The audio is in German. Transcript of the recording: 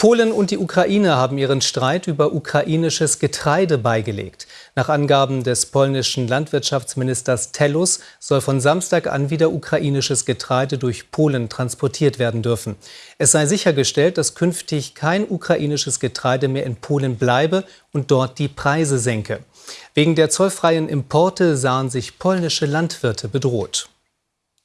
Polen und die Ukraine haben ihren Streit über ukrainisches Getreide beigelegt. Nach Angaben des polnischen Landwirtschaftsministers Tellus soll von Samstag an wieder ukrainisches Getreide durch Polen transportiert werden dürfen. Es sei sichergestellt, dass künftig kein ukrainisches Getreide mehr in Polen bleibe und dort die Preise senke. Wegen der zollfreien Importe sahen sich polnische Landwirte bedroht.